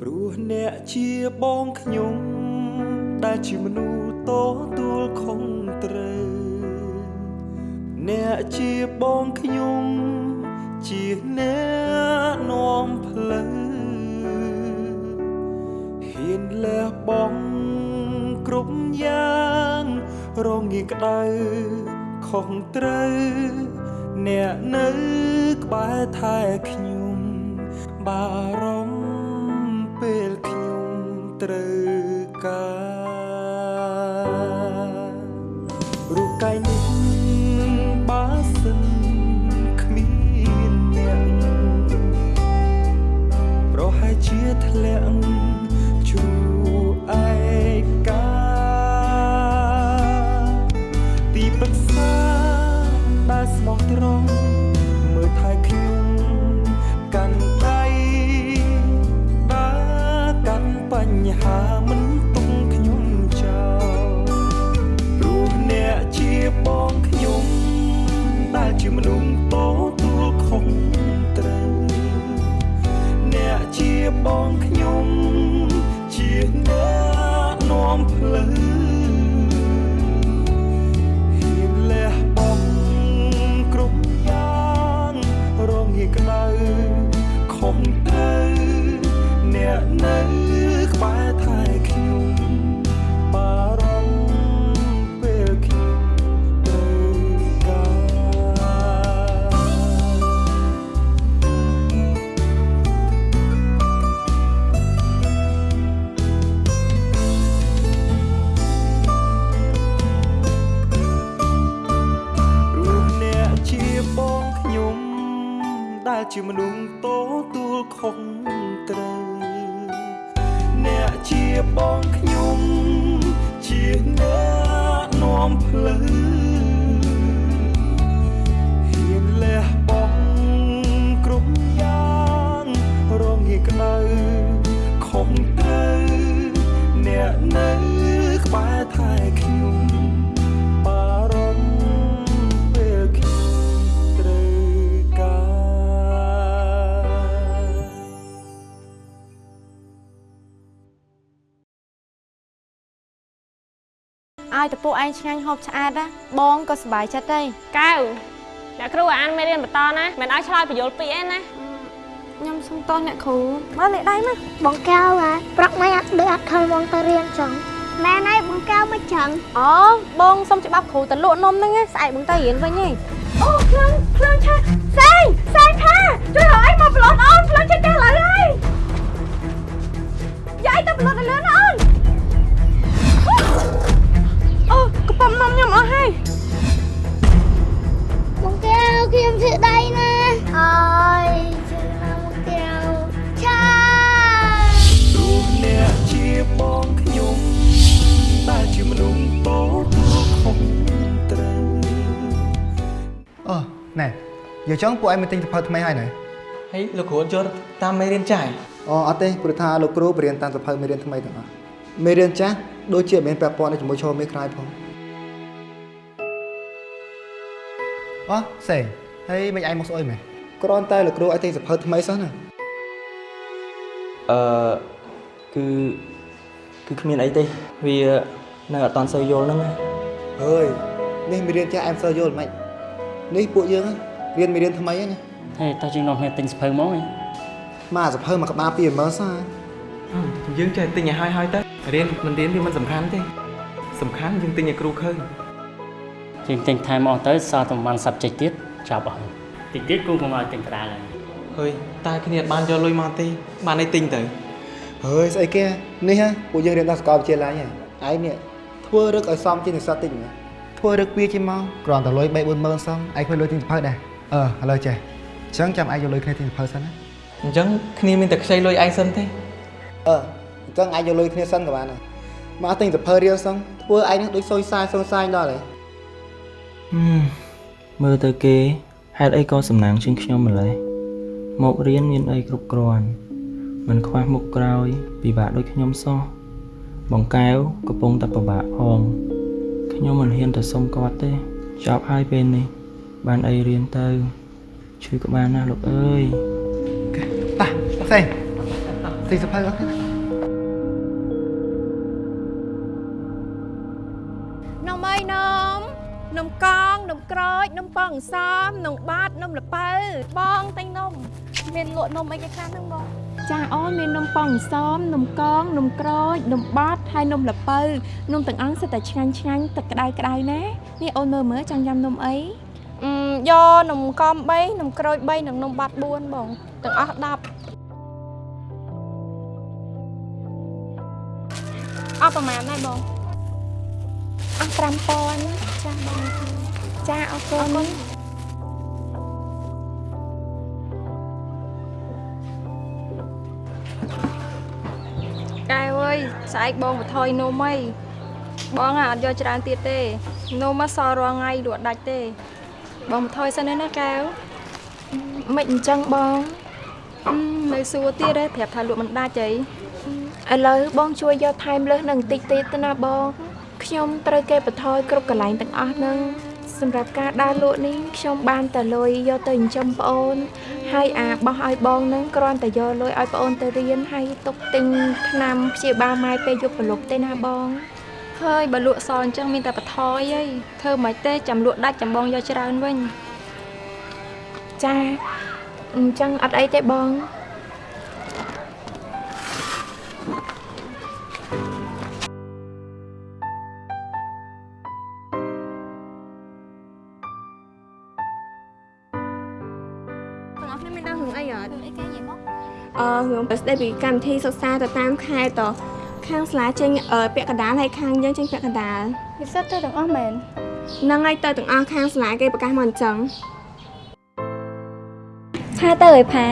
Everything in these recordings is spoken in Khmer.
ព្រោះអ្នកជាបងខ្ញុំ ដែលជាមនុស្សតទួលខុងត្រូវ អ្នកជាបងខ្ញុំ ជាអ្នកនាំផ្លូវហ៊ានលះបង់គ្រប់យ៉ាងរងាក្តៅខុសត្រូវអ្នកនៅក្បែរថែខ្ញុំបារម្ភ ពេលខ្ញុំត្រូវការរូបកាយនេះបើសិនគ្មានអ្នកប្រហែលជាធ្លាក់ជួ ឲ្យតពួកឯងឆ្ងាញ់ហូបឆ្អែតណាបងក៏សប្បាយចិត្តដែរកៅអ្នកគ្រូឲ្យអានមេរៀនបន្តណាមិនឲ្យឆ្លើយបញ្យលពីអីណាខ្ញុំសុំតោះអ្នកគ្រូមើលលេខដៃមកបងកៅហ៎ប្រកមិនអត់ដូចអត់ខលបងទៅរៀនចឹងម៉ែណៃបងកៅមិនចឹងអូបងសុំច្បាប់គ្រូទៅលក់នំហ្នឹងណាស្អែកបងទៅរៀនវិញហីអូភ្លើងភ្លើងឆាសែងសែងថាជួយរកអីមកប្លន់អូនភ្លើងឆាចាស់ឡើយហើយយាយទៅប្លន់ទៅលឿនណាអូន កំប៉ុងនំខ្ញុំអស់ហើយបងកៅខ្ញុំធ្វើដៃណាអើយជួយណាបងកៅឆាព្រោះអ្នកជាបងខ្ញុំដែលជាមនុស្សតទួលខុសត្រូវអូណែយកចឹងពួកឯងមកទិញសភៅថ្មីហើយណែហើយលោកគ្រូអត់ចូលតាមមេរៀនចាស់អូអត់ទេព្រោះថាលោកគ្រូបរៀនតាមសភៅមេរៀនថ្មីទាំងអស់មេរៀនចាស់ដូចជាមិនមែនពាក់ព័ន្ធជាមួយឈរមេក្រោយផង អូសេងហើយមិនឯងមកស្អុយមែនគ្រាន់តែលោកគ្រូឲ្យទិញសភៅថ្មីសោះណាអឺគឺគឺគ្មានអីទេវានៅអត់តាន់សូវយល់ហ្នឹងណាអើយនេះមេរៀនចាស់អែមសើយល់មិននេះពួកយើងរៀនមេរៀនថ្មីហ្នឹងណាហេតើជាងនាំគ្នាទិញសភៅមកហ៎មកអាសភៅមកក្បាល20000សោះយើងចេះទិញឲ្យហើយហើយទៅរៀនមិនរៀនវាមិនសំខាន់ទេសំខាន់យើងទិញឲ្យគ្រូឃើញ ជាងទិញថែមអស់ទៅសល់តែប្រហែល subject ទៀតចាប់អស់ហើយតិចទៀតគូមកឲ្យទិញក្តារហើយហើយតែគ្នាអត់បានយកលុយមកទេបានអីទិញទៅហើយស្អីគេនេះហ៎ពួកយើងរៀនដល់សាកលវិទ្យាល័យហ៎ឯងនេះធ្វើរឹកឲ្យសមជានិស្សិតតិចណាធ្វើរឹកពីជាមកគ្រាន់តែលុយ3 40000សងឯងគ្មានលុយទិញសភៅដែរអឺឥឡូវចេះអញ្ចឹងចាំឯងយកលុយគ្នាទិញសភៅសិនណាអញ្ចឹងគ្នាមានតែខ្ចីលុយឯងសិនទេអឺអញ្ចឹងអាចយកលុយគ្នាសិនក៏បានដែរមកទិញសភៅរៀលសងធ្វើឯងនឹងដូចសុយសាយសុយសាយដល់ហើយ មើលទៅគេហេតុអីក៏សំណាងជាងខ្ញុំម្ល៉េះមករៀនមានអីគ្រប់គ្រាន់មិនខ្វះមុខក្រោយ ពិបាកដូចខ្ញុំសោះបងកែវកំពុងតែពិបាកផងខ្ញុំមិនហ៊ានទៅសុំគាត់ទេចប់ហើយពេលនេះ បានអីរៀនទៅជួយក៏បានណាលោកអើយតាផ្សេងទីសភៅអត់ទេ ក្រូចនំប៉ោះអង្សមនំបាតនំល្ពៅបងតែងនំមានលក់នំអីគេខ្លះហ្នឹងបងចាអូនមាននំប៉ោះអង្សមនំកងនំក្រូចនំបាតហើយនំល្ពៅនំទាំងអស់សិតតែឆ្ងាញ់ឆ្ងាញ់ទឹកក្តៅក្តៅណានេះអូនមើលមើលចង់ញ៉ាំនំអីអឺយកនំកំ3នំក្រូច3និងនំបាត់4បងទាំងអស់10អស់ប្រហែលដែរបងអស់5000ចាស់បង ចាអរគុណកែវអើយស្អែកបងបថយនំអីបងអាអត់យកច្រើនទៀតទេនំមកសល់រាល់ថ្ងៃលក់ដាច់ទេ បងបថយសិនណាកែវមិនអញ្ចឹងបងអឺនៅសួរទៀតទេប្រាប់ថាលក់មិនដាច់អីឥឡូវបងជួយយកថែមលើសនឹងបន្តិចទៀតទៅណាបងខ្ញុំត្រូវគេបន្ថយគ្រប់កន្លែងទាំងអស់ហ្នឹង សម្រាប់ការដើរលក់នេះខ្ញុំបានតែលុយយកទៅចិញ្ចឹមប្អូន ហើយអាបោះឲ្យបងហ្នឹងគ្រាន់តែយកលុយឲ្យប្អូនទៅរៀនហើយទុកទិញថ្នាំព្យាបាលម៉ែពេលយប់ប្រលប់ទេណាបងហើយបើលក់សល់អញ្ចឹងមានតែបថយអីធ្វើមិនទេចាំលក់ដាច់ចាំបងយកច្រើនវិញចាអញ្ចឹងអត់អីទេបង ទាំងអស់គ្នាមានដឹងរឿងអីអត់អីគេនិយាយមកអឺរឿងប្រស្ដីពីកម្មវិធីសិក្សាទៅតាមខែតខាងសាលាចេញអឺពាក់កណ្ដាលហើយខាងយើងចេញពាក់កណ្ដាលពិសេសទៅទាំងអស់មែនហ្នឹងហើយទៅទាំងអស់ខាងសាលាគេប្រកាសមកអញ្ចឹងឆាទៅឲ្យផា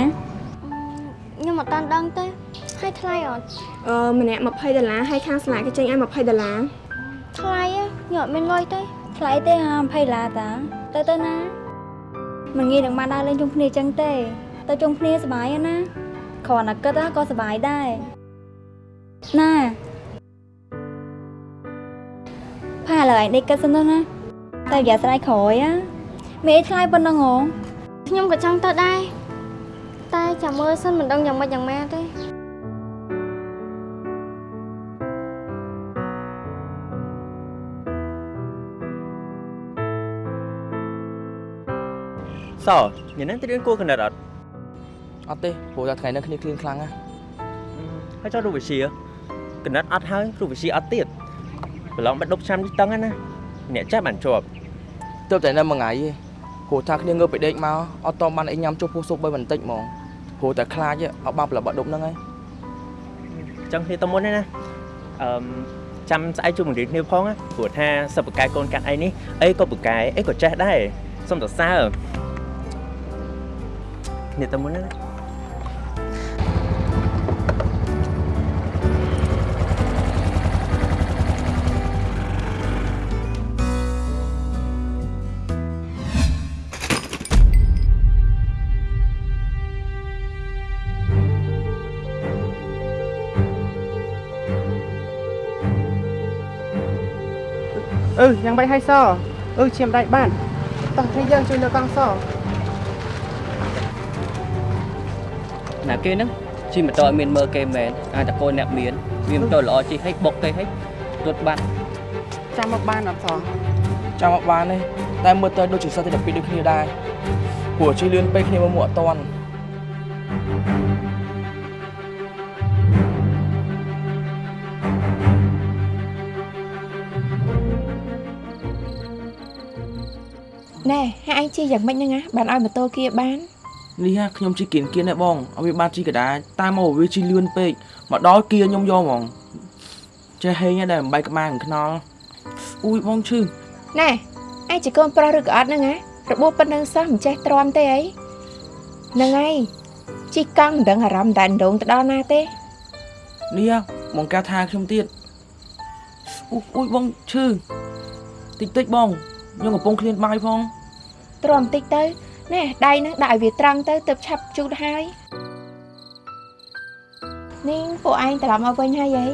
ខ្ញុំអត់តាន់ដឹងទេហើយថ្លៃអត់អឺម្នាក់20ដុល្លារហើយខាងសាលាគេចេញឲ្យ20ដុល្លារថ្លៃហ៎ខ្ញុំអត់មានលុយទេថ្លៃទេហា20ឡាតាទៅទៅណាមិនងាយនឹងបានដើរលេងជុំគ្នាចឹងទេ ទៅជុំគ្នាសប្បាយណាគ្រាន់តែគិតក៏សប្បាយដែរណាផាលើឯងដេកគិតសិនទៅណាតែយ៉ាស្រ័យក្រោយណាមានអីថ្លៃប៉ុណ្ណឹងហ៎ខ្ញុំក៏ចង់ទៅដែរតែចាំមើលសិនមិនដឹងយ៉ាងម៉េចយ៉ាងម៉ាទេសញ៉ាំនឹងទៅរៀនគួរកណិតអត់ អត់ទេព្រោះតែថ្ងៃនេះគ្នាគ្លៀងខ្លាំងណាស់ហើយចោលរូបវិជាកណិតអត់ហើយរូបវិជាអត់ទៀតប្រឡងបាត់ដប់ឆ្នាំនេះតឹងណាអ្នកចាស់បានជាប់ទើបតែនៅមួយថ្ងៃទេព្រោះថាគ្នាងើបពីដេកមកអត់តបានអីញ៉ាំចុះពោះស៊ុបបីបន្តិចហ្មងព្រោះតែខ្លាចអត់បានប្រឡងបាត់ដប់ហ្នឹងហើយចឹងគ្នាទៅមុនទេណាអឺមចាំស្អែកជួបបង្រៀនគ្នាផងណាព្រោះថាសិបកែកូនកាត់អីនេះអីក៏បកែអីក៏ចេះដែរសុំសរសើរគ្នាទៅមុនណា យ៉ាងបីហើយសអឺឈាមដៃបានតោះគ្នាយើងជួយលើកង់សណាគេហ្នឹងជិះម៉ូតូឲ្យមានមើលគេមែនអាចតកូនអ្នកមានវាម៉ូតូល្អជិះឲ្យបុកគេឲ្យរត់បាត់ចាំមកបានអត់សចាំអត់បានទេតែមើលទៅដូចជាសិស្សទី12ដូចគ្នាដែរព្រោះជិះលឿនពេកគ្នាមកមកអត់តាន់ ណែហើយឯងជិះយ៉ាងម៉េចហ្នឹងណាបានឲ្យម៉ូតូ kia បាននេះហ่าខ្ញុំជិះគៀនគៀនដែរបងឲ្យវាបានជិះកដាតែមកវាជិះលឿនពេកមកដល់គៀខ្ញុំយកហ្មងចេះហេងដែរបំបីក្បាលនឹងខ្នល់អ៊ូយបងឈឺណែឯងជាកូនប្រុសឬក៏អត់ហ្នឹងណារបួសប៉ុណ្ណឹងសោះមិនចេះទ្រាំទេអីហ្នឹងហើយជីកកង់មិនដឹងអារម្មណ៍តែដងទៅដល់ណាទេនេះហ่าបងកាថាខ្ញុំទៀតអ៊ូអ៊ូយបងឈឺតិចតិចបង ខ្ញុំកំពុងឃ្លានបាយផងទ្រាំបន្តិចទៅណែដៃហ្នឹងដាក់ឲ្យវាត្រង់ទៅទើបឆាប់ជូតហើយនេះពួកឯងត្រឡប់មកវិញហើយអី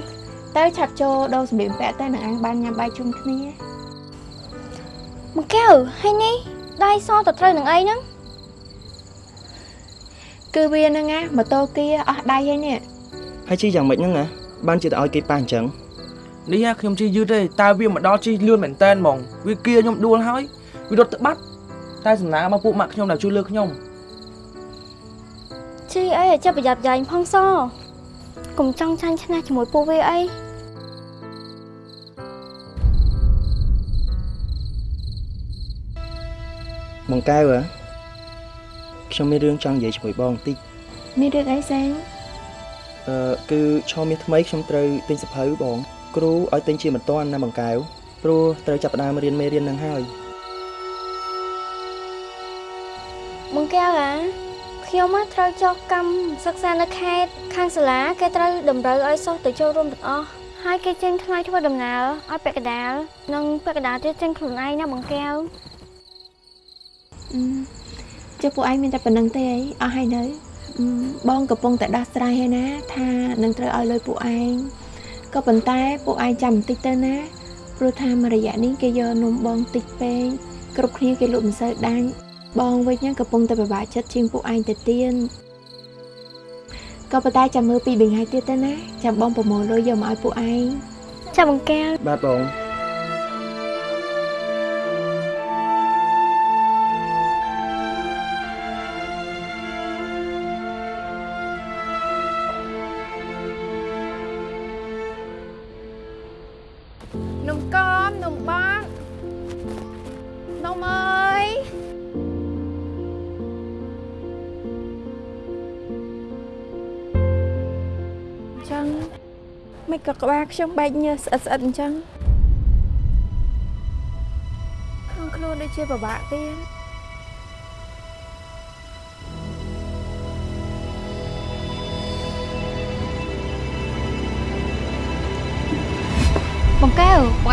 ទៅឆាប់ចូលដូរសម្លៀកបំពាក់ទៅនឹងអញបានញ៉ាំបាយជុំគ្នាមកកែវហើយនេះដៃសទៅត្រូវនឹងអីហ្នឹងគឺវាហ្នឹងណាម៉ូតូ kia អស់ដៃហើយនេះអហើយជីយ៉ាងម៉េចហ្នឹងណាបានជាទៅឲ្យគេប៉ះអញ្ចឹង នេះហ่ะខ្ញុំជិះយឺតទេតើវាមកដល់ជិះលឿនមែនតែនហ្មងវាគៀខ្ញុំដួលហើយវារត់ទៅបាត់តែសំណាមកពួកម៉ាក់ខ្ញុំដែលជួយលើកខ្ញុំជីអីឲ្យចាប់ប្រយ័ត្នយ៉ាញ់ផងសកុំចង់ចាញ់ឆ្នះជាមួយពួកវាអីបងកែវហ៎ខ្ញុំមានរឿងចង់និយាយជាមួយបងបន្តិចមានរឿងអីសាងអឺគឺឆមាសថ្មីខ្ញុំត្រូវទិញសភៅបង គ្រូឲ្យទិញជាមិនតាន់ណាបងកែវព្រោះត្រូវចាប់ផ្ដើមរៀនមេរៀននឹងហើយបងកែវអាខ្ញុំមកត្រូវចុះកម្មសិក្សានៅខេត្តខាងសាលាគេត្រូវតម្រូវឲ្យសិស្សទៅចូលរួមទាំងអស់ហើយគេចេញថ្លៃធ្វើដំណើរឲ្យពាក់កណ្ដាលនិងពាក់កណ្ដាលទៀតចេញខ្លួនឯងណាបងកែវអឺចុះពួកឯងមានតែប៉ុណ្្នឹងទេអីអស់ហើយនៅអឺបងកំពុងតែដោះស្រាយហើយណា ថានឹងត្រូវឲ្យលុយពួកឯង ក៏ប៉ុន្តែពួកឯងចាំបន្តិចទៅណាព្រោះថាមួយរយៈនេះគេយកនំបងតិចពេកគ្រប់គ្នាគេលក់មិនសូវដាច់បងវិញហ្នឹងកំពុងតែពិបាកចិត្តជាងពួកឯងទៅទៀតក៏ប៉ុន្តែចាំមើលពីរបីថ្ងៃទៀតទៅណាចាំបងប្រមូលលុយយកមកឲ្យពួកឯងចាំបងកែវបាទបង នំកំនំបាក់នំអើយចឹងមិនក៏ក្បាលខ្ញុំបែកញើសស្អិតស្អិតអញ្ចឹងក្នុងខ្លួនដូចជាពិបាកទៀត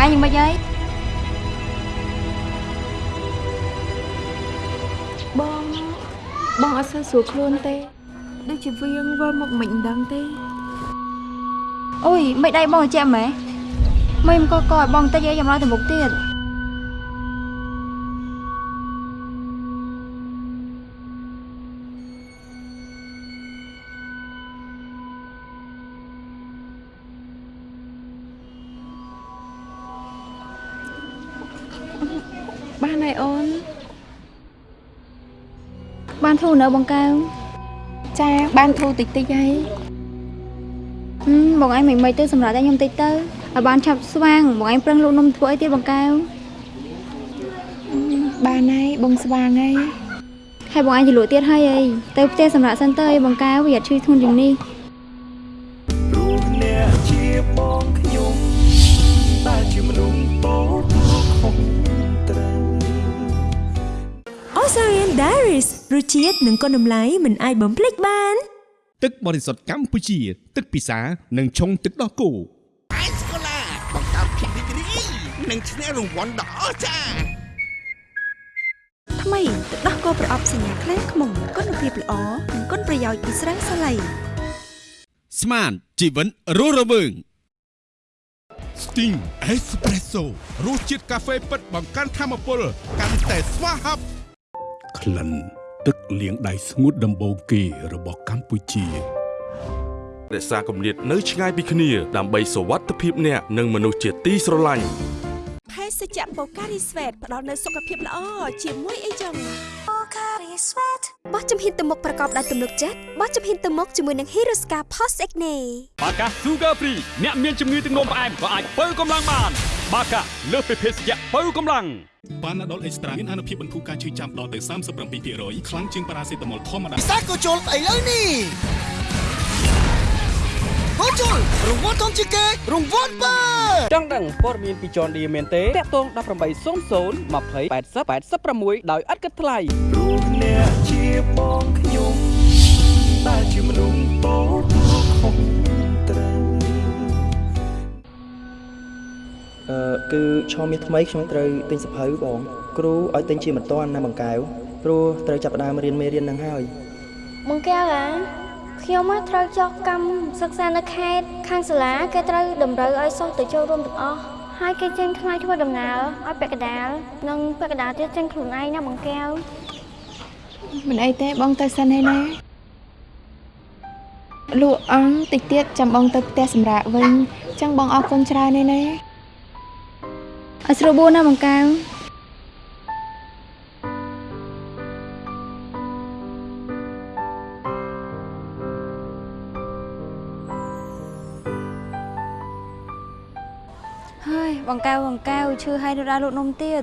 ឯងយ៉ាងម៉េចហើយបងបងអត់សូវស្រួលខ្លួនទេដូចជាវៀងវិលមកមិនដឹងទេអូយមិនដៃបងចេះម៉េះមិនមកកកឲ្យបងតិចឯងយ៉ាងឡើយទៅមុខទៀត នធូរនៅបងកែវចាបានធូរតិចតិចហើយហឹមបងឯងមិនមិនទៅសម្រាប់តែខ្ញុំតិចទៅឲ្យបានឆាប់ស្វាងបងឯងប្រឹងលក់នំធ្វើអីទៀតបងកែវបានហើយបងស្វាងហើយហើយបងឯងទៅលក់ទៀតហើយអីទៅផ្ទះសម្រាប់សិនទៅអីបងកែវវាអត់ឈឺធ្ងន់ជាងនេះ រសជាតិនិងគុណតម្លៃមិនអាចបំភ្លេចបាន ទឹកបរិសុទ្ធកម្ពុជា ទឹកពិសានិងឆុងទឹកដោះគោអាយស្កូឡាបង្កើតភាពរីករាយនិងឈ្នះរង្វាន់ដ៏អស្ចារ្យថ្មីទឹកដោះគោប្រអប់សញ្ញាខ្លាំងខ្មុំគុណភាពល្អនិងគុណប្រយោជន៍ពីស្រាសាឡៃស្មានជីវិតរស់រវើង Sting Espresso រសជាតិកាហ្វេពិតបង្កើនធម៌ពលកាន់តែស្វាហាប់ក្លិន ទឹកលាងដៃស្ងួតដំបូងគេរបស់កម្ពុជារក្សាគម្លាតនៅឆ្ងាយពីគ្នាដើម្បីសុវត្ថិភាពអ្នកនិងមនុស្សជាទីស្រឡាញ់ភេសជ្ជៈបូការីស្វេតផ្ដល់នូវសុខភាពល្អជាមួយអីចឹងបូការីស្វេតបោះជំហានទៅមុខប្រកបដោយទំនុកចិត្តបោះជំហានទៅមុខជាមួយនឹង Hirosca Post Acne បាកា Sugar Free អ្នកមានជំងឺទឹកនោមផ្អែមក៏អាចបើកម្លាំងបាន បាកាលើសពីភេសជ្ជៈបើកម្លាំងប៉ាណាដុលអេកស្ត្រាមានអនុភាពបន្ធូរការឈឺចាំដល់ទៅ37%ខ្លាំងជាងប៉ារ៉ាសេតាមុលធម្មតាពិសាក៏ជុលឥឡូវនេះហូជុលរង្វាន់ធំជាងគេរង្វាន់បើចង់ដឹងព័ត៌មានពីចនឌីមែនទេតាក់ទង1800 20 80 86ដោយឥតគិតថ្លៃព្រោះអ្នកជាបងខ្ញុំដែលជាមនុស្សតូច គឺឆមាសថ្មីខ្ញុំត្រូវទិញសភៅបង គ្រូឲ្យទិញជាមិនតាន់ណាបងកែវព្រោះត្រូវចាប់ផ្ដើមរៀនមេរៀននឹងហើយបងកែវអាខ្ញុំមកត្រូវចុះកម្មសិក្សានៅខេត្តខាងសាលាគេត្រូវតម្រូវឲ្យសិស្សទៅចូលរួមទាំងអស់ហើយគេចេញថ្លៃធ្វើដំណើរឲ្យពាក់កណ្ដាលនិងពាក់កណ្ដាលទៀតចេញខ្លួនឯងណាបងកែវមិនអីទេបងទៅសិនហើយណាលក់អង្គតិចទៀតចាំបងទៅផ្ទះសម្រាប់វិញចឹងបងអរគុណច្រើនណាស់ណា ឲ្យស្រួលបួនណាបង្កើងហើយបង្កែវបង្កែវឈឺហើយនៅដើរលក់នំទៀត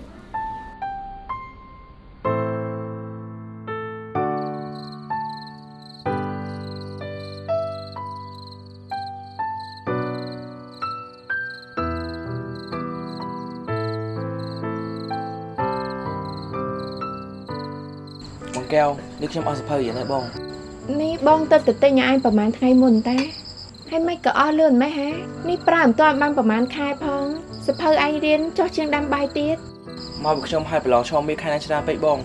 កែវនេះខ្ញុំអស់សភៅយ៉ាងណាបងនេះបងទៅទៅទិញឲ្យឯងប្រហែលថ្ងៃមុនតាហើយមិនក៏អស់លឿនម៉េះហ៎នេះប្រើមិនទាន់បានប្រហែលខែផងសភៅឯងរៀនចោះជាងដាំបាយទៀតមកពីខ្ញុំឲ្យប្រឡងឆោមមានខែណាច្រើនពេកបង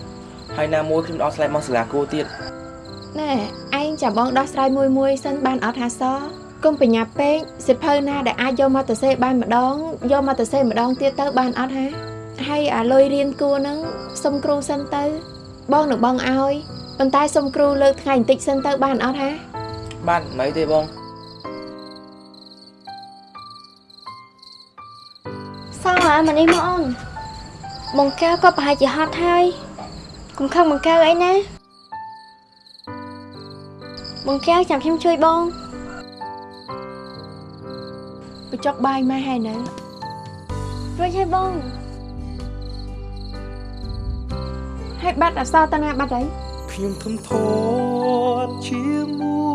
ហើយណាមួយខ្ញុំដល់ស្លែកមកសាលាគួរទៀតណែឯងចាំបងដោះស្រាយមួយមួយសិនបានអត់ហាសកុំបញ្ញាប់ពេកសិភៅណាដែលអាចយកមកទៅសេបានម្ដងយកមកទៅសេម្ដងទៀតទៅបានអត់ហាហើយអាលុយរៀនគួរហ្នឹងសុំគ្រូសិនទៅ បងនឹងបងឲ្យ ប៉ុន្តែសុំគ្រូលើកថ្ងៃបន្តិចសិនទៅបានអត់ហាបានមិនអីទេបងសោះអាមកនេះមកអូនបង្កែវក៏ប្រហែលជាហត់ហើយកុំខឹងបង្កែវអីណាបង្កែវចាំខ្ញុំជួយបងបញ្ចុកបាយម៉ែហើយនៅរួចហើយបងហើយបាត់អសរតាណាបាត់អី ខ្ញុំធំធាត់ជាមួ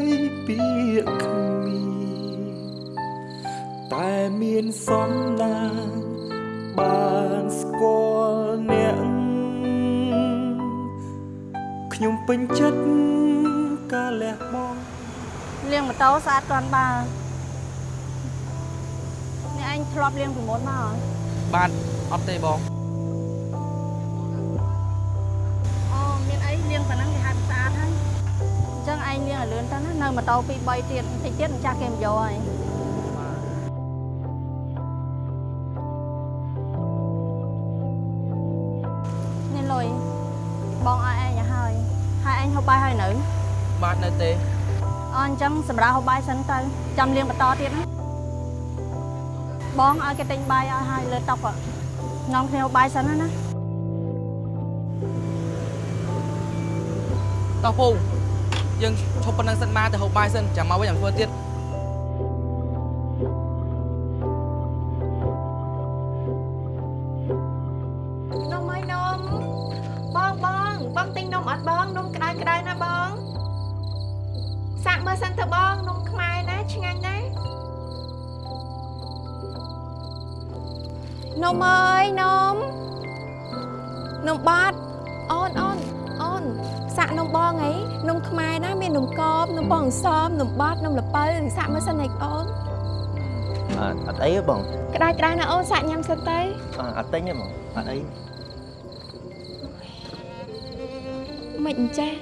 យពាក្យគ្មានតែមានសំណាងបានស្គាល់អ្នកខ្ញុំពេញចិត្តការលះបង់លាងម៉ូតូស្អាតគ្រាន់បើនេះឯងធ្លាប់លាងពីមុនមកបាទអត់ទេបង នទៅណានៅម៉ូតូ2 3ទៀតបន្តិចទៀតម្ចាស់គេមិនយកហើយនេះលុយបងឲ្យឯងឲ្យហើយហើយឯងហូបបាយហើយនៅបាទនៅទេអអញ្ចឹងសម្រាប់ហូបបាយសិនទៅចាំលាងបន្តទៀតណាបងឲ្យគេទិញបាយឲ្យហើយលើតុកនាំគ្នាហូបបាយសិនណាណាតោះពូ យើងឈប់ប៉ុណ្ណឹងសិនមកទៅហូបបាយសិនចាំមកវិញចាំធ្វើទៀត សាក់នំបងអីនំខ្មែរណាមាននំកបនំបងអន្សមនំបាត់នំល្ពៅសាក់មើលសិនឯងអូនអត់អត់អីទេបងក្តៅក្តៅណាអូនសាក់ញ៉ាំសិនទៅអត់អត់ទិញទេបងអត់អីមិនអញ្ចេះ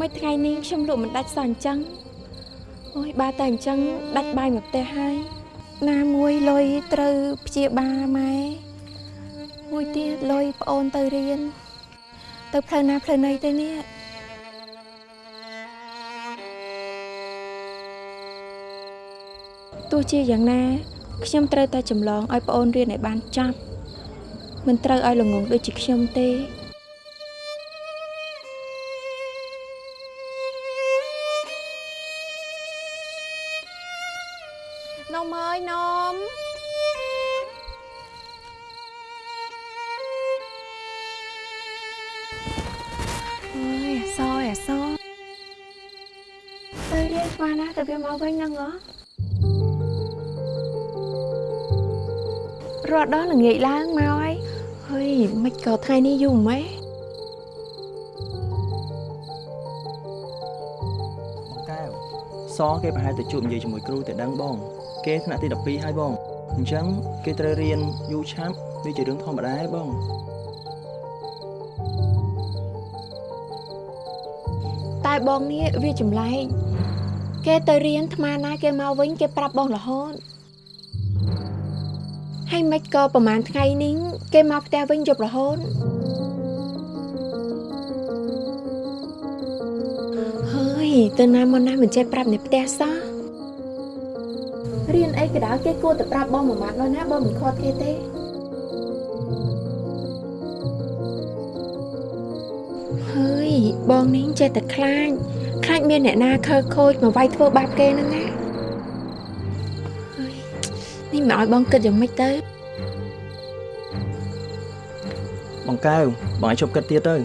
មិនថ្ងៃនេះខ្ញុំលក់មិនដាច់សោះអញ្ចឹងអូយបើតែអញ្ចឹងដាច់បាយមកផ្ទះហើយណាមួយលុយត្រូវព្យាបាលម៉ែមួយទៀតលុយប្អូនទៅរៀនទៅផ្លូវណាផ្លូវណីទៅនេះ ទោះជាយ៉ាងណាខ្ញុំត្រូវតែចម្លងឲ្យប្អូនរៀនឲ្យបានចប់មិនត្រូវឲ្យល្ងងដូចជាខ្ញុំទេនំអើយនំអើយអសយអសទៅរៀនស្មានណាទៅវាមកវិញហ្នឹងហ៎ រត់ដល់ល្ងាចឡើងមកហើយហើយមិនក៏ថ្ងៃនេះយូរម៉េចបងកែវសគេប្រហែលទៅជួបនិយាយជាមួយគ្រូទៅដឹងបង គេថ្នាក់ទី12ហើយបងអញ្ចឹងគេត្រូវរៀនយូរឆាប់វាជារឿងធម្មតាឯងបងតែបងនេះវាចម្លែកគេទៅរៀនថ្មណាគេមកវិញគេប្រាប់បងរហូត ហើយមិនក៏ប្រហែលថ្ងៃនេះគេមកផ្ទះវិញយប់រហូតហើយទៅណាមកណាមិនចេះប្រាប់អ្នកផ្ទះសោះរៀនអីក៏ដោយគេគួរតែប្រាប់បងមួយម៉ាត់នោះណាបងមិនខត់គេទេហើយបងនេះចេះតែខ្លាចខ្លាចមានអ្នកណាខើខូចមកវាយធ្វើបាបគេហ្នឹងណាហើយនេះ មិនឲ្យបងគិតយ៉ាងម៉េចទៅបងកែវបងឲ្យជប់គិតទៀតទៅ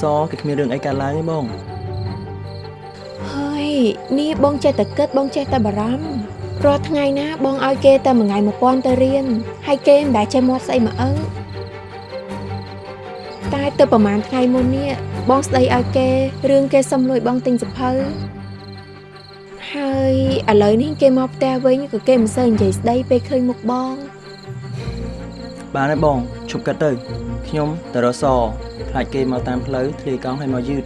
សគេគ្មានរឿងអីកើតឡើងទេបងហើយនេះបងចេះតែគិតបងចេះតែបារម្ភរាល់ថ្ងៃណាបងឲ្យគេតែមួយថ្ងៃ1000ទៅរៀនហើយគេមិនដែលចេះមាត់ស្អីមកអឹងតែទៅប្រហែលថ្ងៃមុននេះបងស្ដីឲ្យគេរឿងគេសុំលួចបងទិញសភៅហើយ ឥឡូវនេះគេមកផ្ទះវិញក៏គេមិនសូវនិយាយស្ដីពេលឃើញមុខបងបានហើយបងជប់គិតទៅខ្ញុំទៅរកសខ្លាចគេមកតាមផ្លូវធ្លាយកង់ឲ្យមកយឺត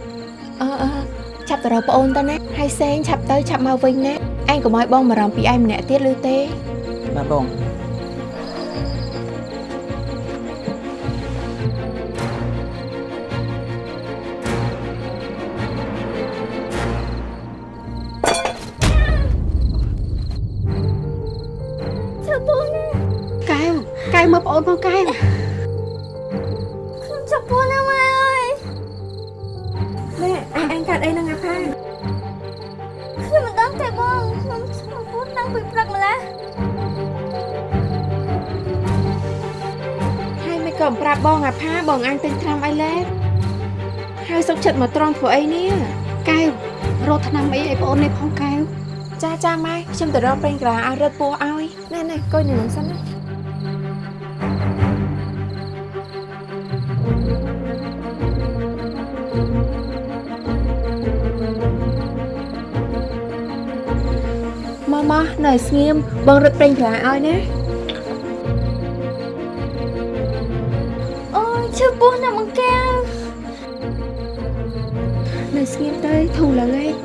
អឺអឺឆាប់ទៅរកប្អូនទៅណាហើយសេងឆាប់ទៅឆាប់មកវិញណាឯងកុំឲ្យបងបារម្ភពីឯងម្នាក់ទៀតឬទេបាទបង ម៉ែអញអញកាត់អីនឹងអាផាខ្ញុំមិនដឹងទេបងខ្ញុំចាប់ពោះតាំងពីព្រឹកម្ល៉េះហើយមិនក៏ប្រាប់បងអាផាបងអញទិញថ្នាំអីឡែហើយសុកចិត្តមកត្រង់ធ្វើអីនេះកែវរកថ្នាំអីឲ្យប្អូននេះផងកែវចាចាម៉ែខ្ញុំទៅរកប្រេងក្រាឲ្យរត់ពោះឲ្យណែណែកុយនៅនឹងសិនណា មកមកនៅស្ងៀមបងរត់ប្រេងក្រាឲ្យណាអូយឈឺពោះណាស់មកកែវនៅស្ងៀមទៅធូរឡើងហើយហើយ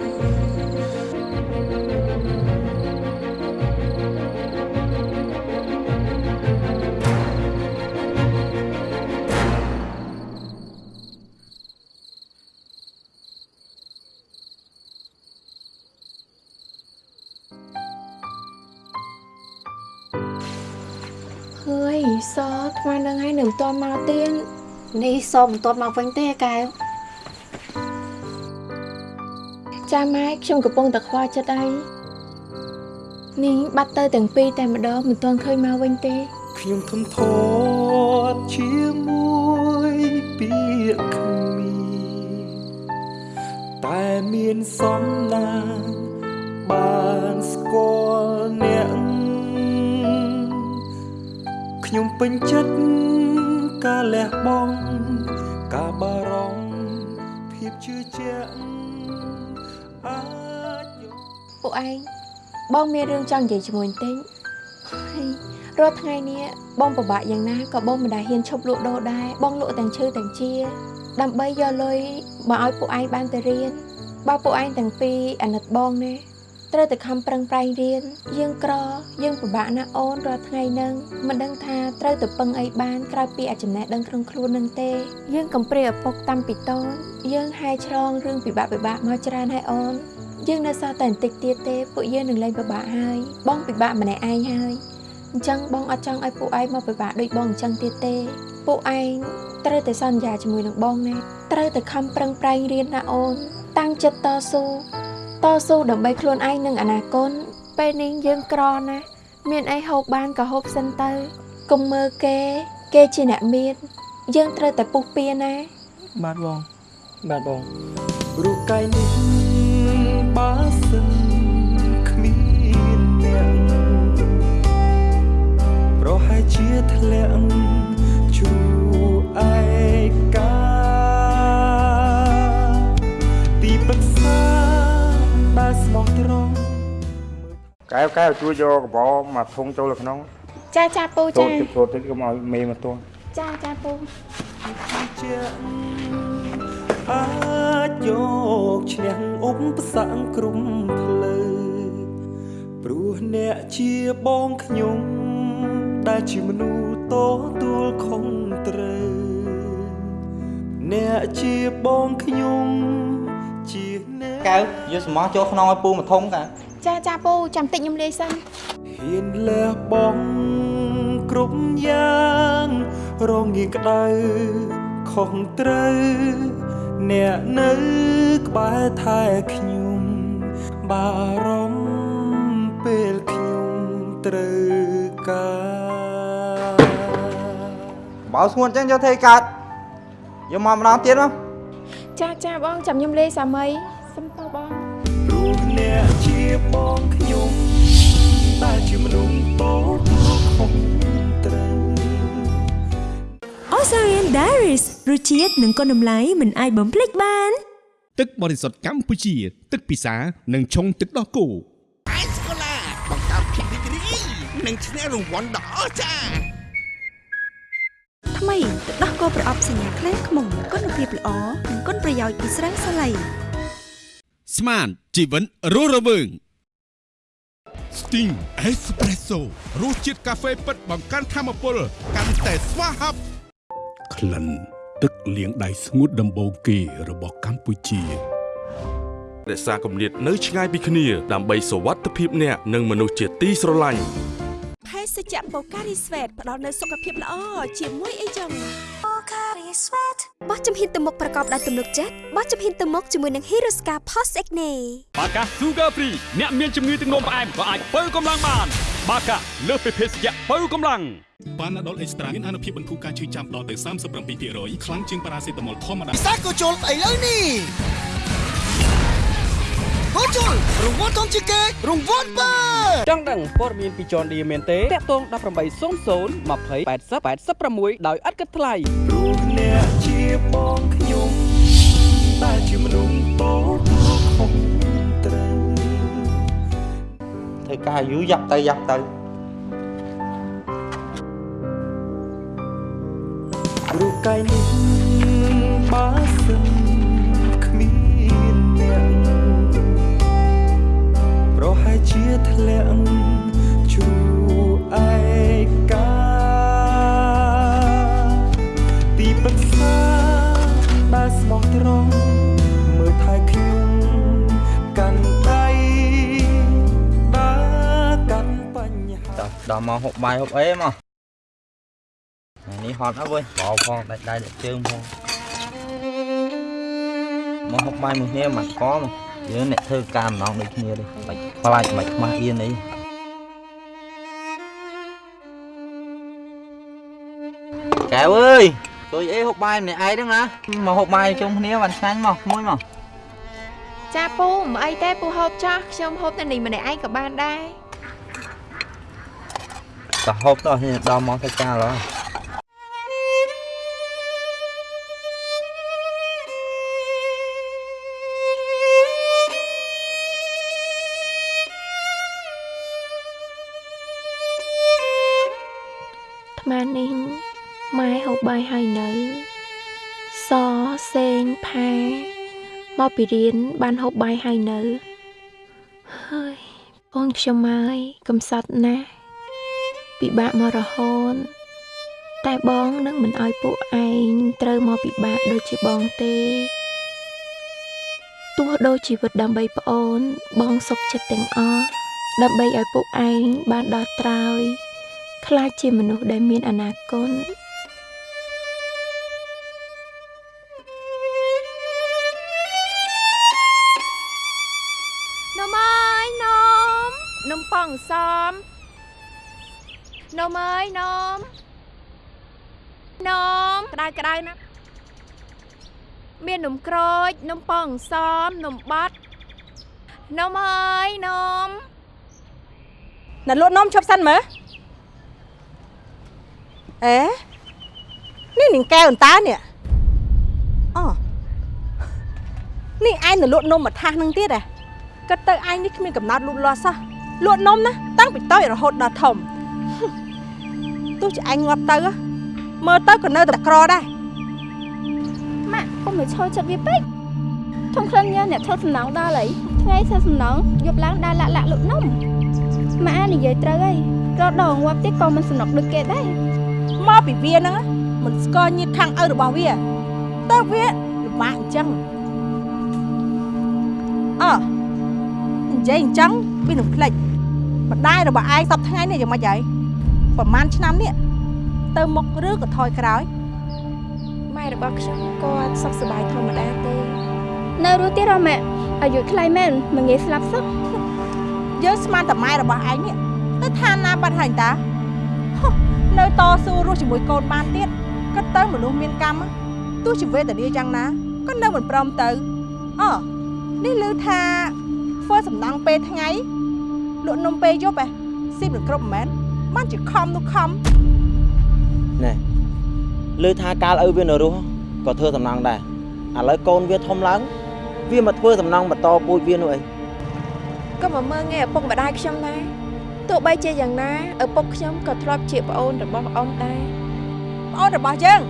នឹងហើយនៅមិនទាន់មកទៀតនេះសមិនទាន់មកវិញទេកែវចាម៉ែខ្ញុំកំពុងតែខ្វល់ចិត្តអីនេះបាត់ទៅទាំងពីរតែម្ដងមិនទាន់ឃើញមកវិញទេខ្ញុំធំធាត់ជាមួយពាក្យគ្មានតែមានសំណាងបានស្គាល់អ្នក ខ្ញុំពេញចិត្តការលះបង់ការបារម្ភភាពជឿជាក់អាចយកពួកឯងបងមានរឿងចង់និយាយជាមួយបន្តិចហើយរាល់ថ្ងៃនេះបងពិបាកយ៉ាងណាក៏បងមិនដែលហ៊ានឈប់លក់ដូរដែរបងលក់ទាំងឈឺទាំងជា ដើម្បីយកលុយមកឲ្យពួកឯងបានទៅរៀនបើពួកឯងទាំងពីរអាណិតបងណា ត្រូវតែខំប្រឹងប្រែងរៀនយើងក្រ យើងពិបាកណាស់អូនរាល់ថ្ងៃហ្នឹងមិនដឹងថាត្រូវទៅពឹងអីបានក្រៅពីអាចំណេះដឹងក្នុងខ្លួននឹងទេ យើងកំព្រាឪពុកតាំងពីតូចយើងហែឆ្លងរឿងពិបាកពិបាកមកច្រើនហើយអូនយើងនៅសល់តែបន្តិចទៀតទេពួកយើងនឹងលែងពិបាកហើយបងពិបាកម្នាក់ឯងហើយអញ្ចឹងបងអត់ចង់ឲ្យពួកឯងមកពិបាកដូចបងអញ្ចឹងទៀតទេពួកឯងត្រូវតែសន្យាជាមួយនឹងបងណាត្រូវតែខំប្រឹងប្រែងរៀនណាអូន តាំងចិត្តតស៊ូ តស៊ូដើម្បីខ្លួនឯងនិងអនាគតពេលនេះយើងក្រណាស់មានអីហូបបានក៏ហូបសិនទៅកុំមើលគេ គេជាអ្នកមាន យើងត្រូវតែពុះពៀណា បាទបងបាទបងរូបកាយនេះបើសិនគ្មានអ្នកប្រហែលជាធ្លាក់ជួឯកា ស្មោះត្រង់កែវកែវជួយយកកបោមកធុងចូលទៅក្នុងចាចាពូចូលចាទឹកចូលទឹកកុំឲ្យមេមកទាស់ចាចាពូជាអាចយកឈ្នះឧបសគ្គគ្រប់ផ្លូវព្រោះអ្នកជាបងខ្ញុំដែលជាមនុស្សតទួលខុងត្រូវអ្នកជាបងខ្ញុំជាអ្ន កកៅយកស្មោះចូលខ្នងឲ្យពូមកធំកៅចាចាពូចាំតិចខ្ញុំលាយសិនហ៊ានលះបងគ្រប់យ៉ាងរងងាយក្តៅខុសត្រូវអ្នកនៅក្បែរថែខ្ញុំបារម្ភពេលខ្ញុំត្រូវការបើស្ងួនអញ្ចឹងយកធ្វើកើតយកមកម្ដងទៀតមកចាចាបងចាំខ្ញុំលេសាមីសុំតោះបងព្រោះ អ្នកជាបងខ្ញុំតែជាមនុស្សតូចខុសត្រូវ Osarian Diaries រសជាតិនិងគុណតម្លៃមិនអាចបំភ្លេចបាន ទឹកបរិសុទ្ធកម្ពុជា ទឹកពិសានិងឆុងទឹកដោះគោអេសកូឡាបង្កើតភាពរីករាយនិងឈ្នះរង្វាន់ដ៏អស្ចារ្យថ្មីទឹកដោះគោប្រអប់សញ្ញាក្លែងខ្មុំគុណភាពល្អនិងគុណប្រយោជន៍ពីស្រាសាឡៃស្មាន ជីវិនរស់រវើង Sting Espresso រសជាតិកាហ្វេពិតបង្កើនធម៌ពលកាន់តែស្វាហាប់ក្លិនទឹកលាងដៃស្ងួតដំបូងគេរបស់កម្ពុជារក្សាគម្លាតនៅឆ្ងាយពីគ្នា ដើម្បីសុវត្ថិភាពអ្នកនិងមនុស្សជាទីស្រឡាញ់ភេសជ្ជៈបូការីស្វេតផ្ដល់នូវសុខភាពល្អជាមួយអីចឹងបូការីស្វេត បោះជំហានទៅមុខប្រកបដោយទំនុកចិត្តបោះជំហានទៅមុខជាមួយនឹង Hiroska Post Acne បាកា Sugar Free អ្នកមានជំងឺទឹកនោមផ្អែមក៏អាចបើកម្លាំងបាន បាកាលើសពីភេសជ្ជៈបើកម្លាំងប៉ាណាដុលអេកស្ត្រាមានអនុភាពបន្ធូរការឈឺចាំដល់ទៅ37%ខ្លាំងជាងប៉ារ៉ាសេតាមុលធម្មតាពិសាក៏ជុលស្អីលើនេះហូជុលរង្វាន់ធំជាងគេរង្វាន់បើចង់ដឹងព័ត៌មានពី John Deere មែនទេតាក់ទង1800 20 80 86ដោយឥតគិតថ្លៃព្រោះអ្នកជា បងខ្ញុំតែជាមនុស្សតូចខុសត្រូវធ្វើការយូរយ៉ាប់ទៅយ៉ាប់ទៅព្រោះកាយនេះបើសិនគ្មានអ្នកប្រហែលជាធ្លាក់ជួឯកា ស្មោះត្រង់មើលថែខ្ញុំកាន់ដៃដើរកាន់បញ្ហាដល់ដល់មកហូបបាយហូបអីមកថ្ងៃនេះហត់អើវើយបោផងដាច់ដៃដាច់ជើងផងមកហូបបាយមួយគ្នាមកកមកយើងអ្នកធ្វើការម្ដងដូចគ្នាទេបាច់ខ្លាចបាច់ខ្មាស់អៀនអីកែវអើយ ជួយអីហូបបាយម្នាក់ឯងហ្នឹងណាមកហូបបាយជុំគ្នាបានឆ្ងាញ់មកមួយមកចាពូមិនអីទេពូហូបចាស់ខ្ញុំហូបតែនេះម្នាក់ឯងក៏បានដែរក៏ហូបទៅនេះដល់មកធ្វើការឡើយ មកពីរៀនបានហូបបាយហើយនៅហើយបងខ្ញុំហើយកំសត់ណាស់ពិបាកមករហូតតែបងនឹងមិនអោយពួកឯងត្រូវមកពិបាកដូចជាបងទេទោះដូចជីវិតដើម្បីប្អូន បងសុខចិត្តទាំងអស់ដើម្បីឲ្យពួកឯងបានដល់ត្រើយខ្លាចជាមនុស្សដែលមានអនាគត ងសំនំអើយនំនំក្តៅក្តៅណាស់មាននំក្រូចនំប៉ោងសំនំបាត់នំអើយនំណាលក់នំឈប់សិនមើលអេនេះនឹងកែវអន្តើនេះអូនេះឯងនៅលក់នំមួយថាសនឹងទៀតហ៎គិតទៅឯងនេះគ្មានកំណត់លូតលាស់សោះ លក់នំណាតាំងពីតូចរហូតដល់ធំទោះជាឯងងាប់ទៅហ៎មើលទៅក៏នៅតែក្រដែរម៉ាក់កុំឲ្យឈរចិត្តវាពេកធំក្លិនញ៉ាអ្នកធ្វើសំណងដល់អីថ្ងៃធ្វើសំណងយប់ឡើងដើរលាក់លាក់លក់នំម៉ាក់និយាយត្រូវហើយរត់ដល់ងាប់ទៀតក៏មិនសំណុកដូចគេដែរមកពីវាហ្នឹងមិនស្គាល់ញាតខាងឪរបស់វាទៅវាលំបាកអញ្ចឹងអើនិយាយអញ្ចឹងវានឹងភ្លេច ម្ដាយរបស់ឯងសពថ្ងៃនេះយ៉ាងម៉េចហើយប្រហែលឆ្នាំនេះទៅមុខឬក៏ថយក្រោយម៉ែរបស់ខ្ញុំគាត់សុខសប្បាយធម្មតាទេនៅរស់ទៀតអម៉ាក់អាយុខ្លីមែនមិនងាយស្លាប់សោះយើងស្មានតែម៉ែរបស់ឯងនេះទៅឋានណាបាត់ហើយតាហុះនៅតស៊ូរស់ជាមួយកូនបានទៀតក៏ទៅមនុស្សមានកម្មទោះជាវេទនាយ៉ាងណាក៏នៅមិនព្រមទៅអនេះឮថាធ្វើសំណង់ពេលថ្ងៃ លក់នំពេលយប់ឯងស៊ីមិនគ្រប់មិនមែនបានជាខំនោះខំណែលើថាកាលឪវានៅរស់ក៏ធ្វើសំណងដែរឥឡូវកូនវាធំឡើង វាមកធ្វើសំណងបន្តពូជវានោះអីក៏មកមើងងាយឪពុកម្ដាយខ្ញុំដែរទោះបីជាយ៉ាងណាឪពុកខ្ញុំក៏ធ្លាប់ជាប្អូនរបស់អូនដែរប្អូនរបស់យើង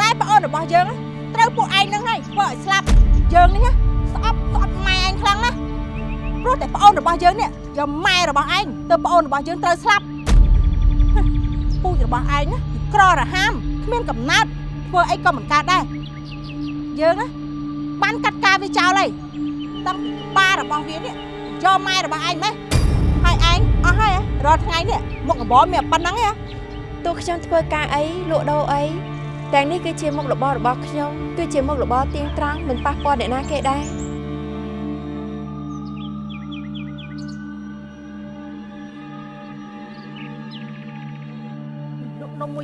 តែប្អូនរបស់យើងត្រូវពួកឯងនឹងហើយធ្វើឲ្យស្លាប់យើងនេះស្អប់ស្អប់ម៉ែឯងខ្លាំងណាស់ ព្រោះតែប្អូនរបស់យើងនេះយកម៉ែរបស់ឯងទៅប្អូនរបស់យើងត្រូវស្លាប់ហឹមពូជរបស់ឯងណាក្ររហាមគ្មានកំណត់ធ្វើអីក៏មិនកើតដែរយើងណាបានកាត់ការវាចោលហើយតាំងប៉ារបស់វានេះយកម៉ែរបស់ឯងម៉េះហើយឯងអស់ហើយហ៎រាល់ថ្ងៃនេះមុខរបរមានតែប៉ុណ្្នឹងឯងហ៎ទោះខ្ញុំធ្វើការអីលក់ដូរអីទាំងនេះគឺជាមុខរបររបស់ខ្ញុំគឺជាមុខរបរទៀងត្រង់មិនប៉ះពាល់អ្នកណាគេដែរ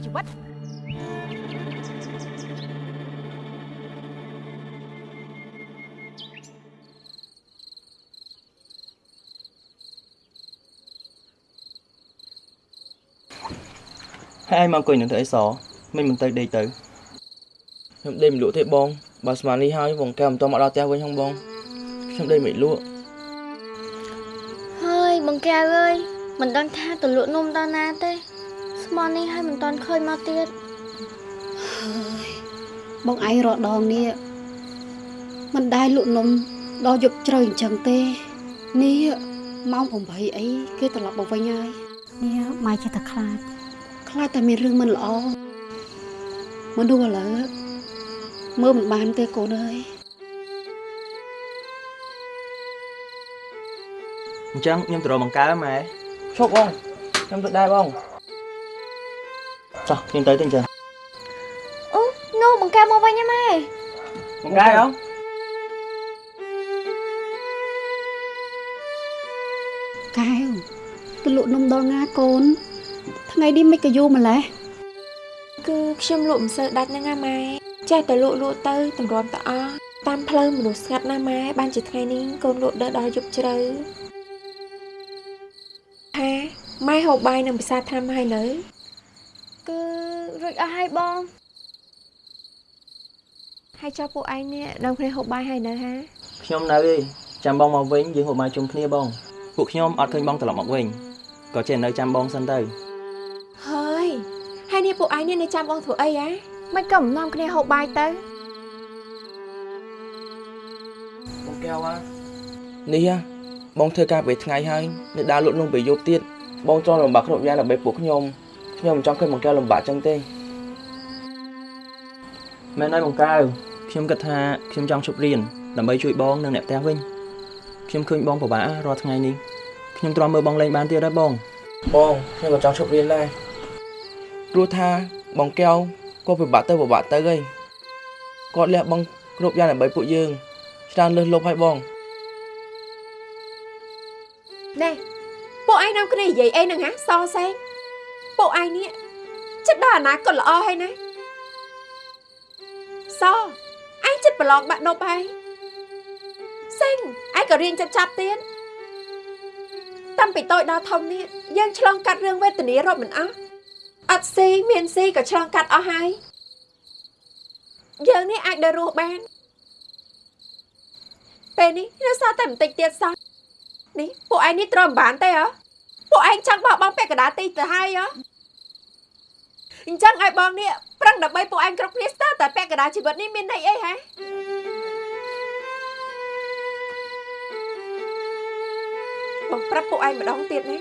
ជីវិតហើយឯងមកអង្គុយនឹងធ្វើអីសមិនមិនទៅដេកទៅខ្ញុំដេកមិនលក់ទេបងបើស្មាននេះហើយបងកែមិនតមកដល់ផ្ទះវិញហងបងខ្ញុំដេកមិនលក់ហើយបងកែវអើយមិនដឹងថាទៅលក់នំដល់ណាទេ ស្មន់នេះហើយមិនតាន់ឃើញមកទៀតបងឯងរកដងនេះមិនដែលលក់នំដល់យប់ជ្រៅអញ្ចឹងទេនេះម៉ោង8អីគេត្រឡប់មកវិញហើយនេះម៉ែចិត្តតែខ្លាចខ្លាចតែមានរឿងមិនល្អមនុស្សឥឡូវមើលមិនបានទេកូនអើយអញ្ចឹងខ្ញុំទៅរកបង្កើម៉ែឈប់បងខ្ញុំទៅដែរបង ចុះខ្ញុំទៅទៅអញ្ចឹងអូនោះបង្កើមកវិញហ៎ម៉ែបង្កើអងកែវទៅលក់នំដល់ណាកូន ថ្ងៃនេះមិនក៏យូរម្លេះគឺខ្ញុំលក់មិនសូវដាច់ហ្នឹងណាម៉ែចេះតែលក់លក់ទៅតម្រាំទៅអស់តាមផ្លូវមនុស្សស្ងាត់ណាម៉ែបានជាថ្ងៃនេះកូនលក់ដើរដល់យប់ជ្រៅហាម៉ែហូបបាយនឹងភាសាថ្នាំហើយនៅគឺ រួចអស់ហើយបងហើយចុះពួកឯងនេះនាំគ្នាហូបបាយហើយនៅហាខ្ញុំនៅឯងចាំបងមកវិញយើងហូបបាយជុំគ្នាបងពួកខ្ញុំអត់ឃើញបងត្រឡប់មកវិញក៏ចេះនៅចាំបងសិនទៅហើយហើយនេះពួកឯងនេះនៅចាំបងធ្វើអីហ៎មិនក៏មិននាំគ្នាហូបបាយទៅបងកែវហ่าនេះហ่าបងធ្វើការពេលថ្ងៃហើយនៅដើរលក់នំពេលយប់ទៀតបងចង់លំបាកគ្រប់យ៉ាងដើម្បីពួកខ្ញុំ ខ្ញុំមិនចង់ឃើញបងកែវលំបាកចឹងទេមែនហើយបងកើខ្ញុំគិតថាខ្ញុំចង់ជប់រៀនដើម្បីជួយបងនិងអ្នកផ្ទះវិញខ្ញុំឃើញបងពិបាករាល់ថ្ងៃនេះខ្ញុំទ្រាំមើលបងលេងបានទៀតហើយបងបងខ្ញុំក៏ចង់ឈប់រៀនដែរព្រោះថាបងកែវក៏ពិបាកទៅពិបាកទៅហីគាត់លះបង់គ្រប់យ៉ាងដើម្បីពួកយើងច្រើនលើសលប់ហើយបងណែពួកឯងនាំគ្នានិយាយអីហ្នឹងហ៎សសេង ពួកឯងនេះចិត្តដល់អនាគតល្អហើយណាសឯងចិត្តប្រឡងបាក់ដប់ហើយសេងឯងក៏រៀនចិត្តចាប់ទៀតតាំងពីតូចដល់ធំនេះយើងឆ្លងកាត់រឿងវេទនារាប់មិនអស់អត់ស៊ីមានស៊ីក៏ឆ្លងកាត់អស់ហើយយើងនេះអាចដើររស់បានពេលនេះនៅសល់តែបន្តិចទៀតសោះនេះពួកឯងនេះទ្រាំមិនបានទេហ៎ ពួកឯងចង់បោះបង់ពាក់កណ្ដាលទីទៅហើយហ៎អញ្ចឹងឲ្យបងនេះប្រឹងដើម្បីពួកឯងគ្រប់គ្នាស្ទើរតែពាក់កណ្ដាលជីវិតនេះមានន័យអីហ៎បងប្រាប់ពួកឯងម្ដងទៀតណា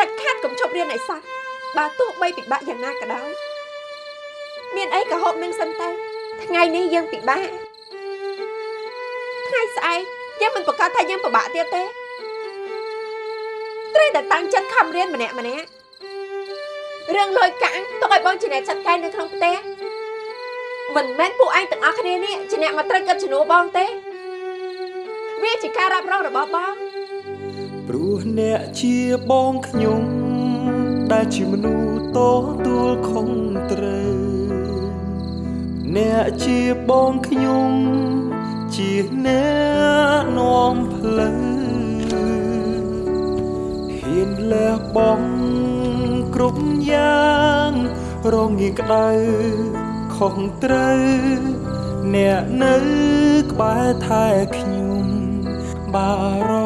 ដាច់ខាតកុំជប់រៀនឲ្យសោះបើទោះបីពិបាកយ៉ាងណាក៏ដោយមានអីក៏ហូបនឹងសិនទៅថ្ងៃនេះយើងពិបាកថ្ងៃស្អែកយើងមិនប្រកាសថាយើងពិបាកទៀតទេ ត្រូវតែតាំងចិត្តខំរៀនម្នាក់ម្នាក់រឿងលុយកាក់ទុកឲ្យបងជាអ្នកចាត់ការនៅក្នុងផ្ទះមិនមែនពួកឯងទាំងអស់គ្នានេះជាអ្នកមកត្រូវកិត្តជំនួសបងទេ វាជាការរ៉ាប់រងរបស់បងព្រោះអ្នកជាបងខ្ញុំដែលជាមនុស្សតទួលខុងត្រូវអ្នកជាបងខ្ញុំជាអ្នកនាំផ្លូវ ហ៊ានលះបង់គ្រប់យ៉ាងរងងាយក្តៅខុសត្រូវអ្នកនៅក្បែរថែខ្ញុំបារម្ភ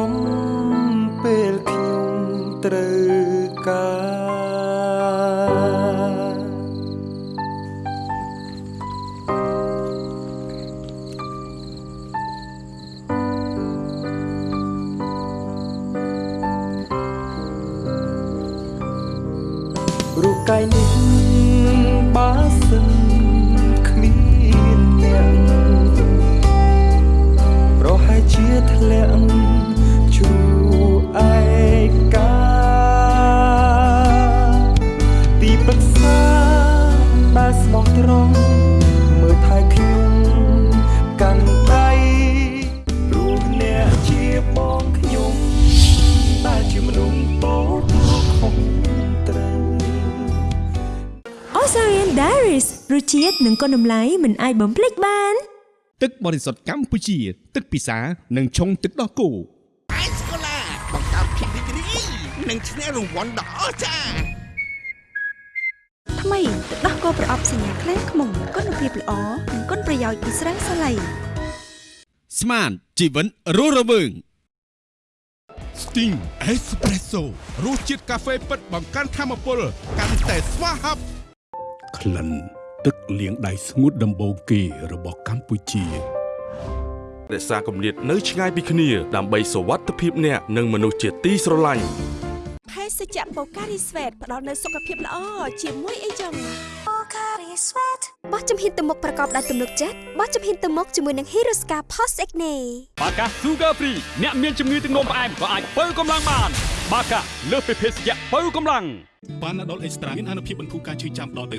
ជាតិនិងគុណតម្លៃមិនអាចបំភ្លេចបាន ទឹកបរិសុទ្ធកម្ពុជា ទឹកពិសានិងឆុងទឹកដោះគោអេសកូឡាបង្កើតភាពរីករាយនិងឈ្នះរង្វាន់ដ៏អស្ចារ្យថ្មីទឹកដោះគោប្រអប់សញ្ញាក្លែងខ្មុំគុណភាពល្អនិងគុណប្រយោជន៍ពីស្រាសាឡៃស្មានជីវិនរស់រវើង Sting Espresso រសជាតិកាហ្វេពិតបង្កើនធម៌ពលកាន់តែស្វាហាប់ក្លិន ទឹកលាងដៃស្ងួតដំបូងគេរបស់កម្ពុជារក្សាគម្លាតនៅឆ្ងាយពីគ្នាដើម្បីសុវត្ថិភាពអ្នកនិងមនុស្សជាទីស្រឡាញ់ ភេសជ្ជៈបូការីស្វេតផ្ដល់នូវសុខភាពល្អជាមួយអីចឹងបូការីស្វេតបោះជំហានទៅមុខប្រកបដោយទំនុកចិត្តបោះជំហានទៅមុខជាមួយនឹង Hiroska Post Acne បាកា Sugar Free អ្នកមានជំងឺទឹកនោមផ្អែមក៏អាចបើកម្លាំងបាន បាកាលើសពីភេសជ្ជៈបើកម្លាំងប៉ាណាដុលអេកស្ត្រាមានអនុភាពបន្ធូរការឈឺចាំដល់ទៅ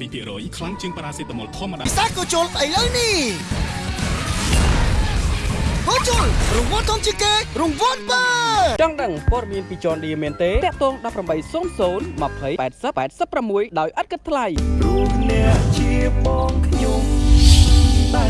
37%ខ្លាំងជាងប៉ារ៉ាសេតាមុលធម្មតាពិសាក៏ជុលស្អីលើនេះ ហូជុលរង្វាន់ធំជាងគេរង្វាន់បើចង់ដឹងព័ត៌មានពី John Deere មែនទេតាក់ទង1800 20 80 86ដោយឥតគិតថ្លៃព្រោះអ្នកជាបងខ្ញុំដែ